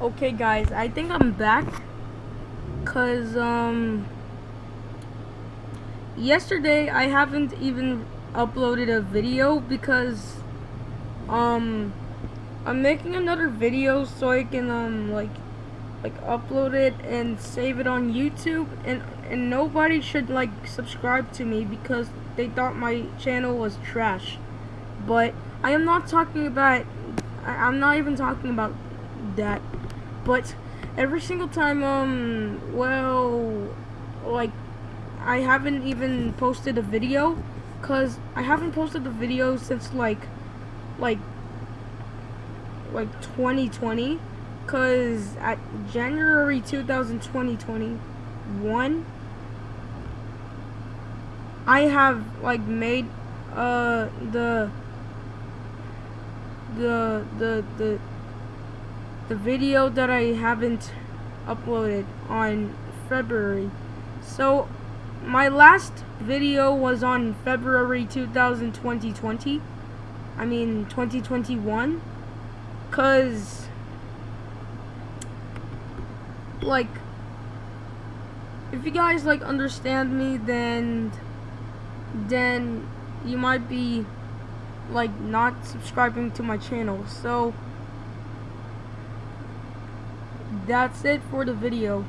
Okay guys, I think I'm back cuz um yesterday I haven't even uploaded a video because um I'm making another video so I can um like like upload it and save it on YouTube and and nobody should like subscribe to me because they thought my channel was trash. But I am not talking about I, I'm not even talking about that but every single time um well like I haven't even posted a video cuz I haven't posted a video since like like like 2020 cuz at January 2021 I have like made uh the the the the the video that I haven't uploaded on February. So my last video was on February 2020. I mean 2021 cuz like if you guys like understand me then then you might be like not subscribing to my channel. So that's it for the video.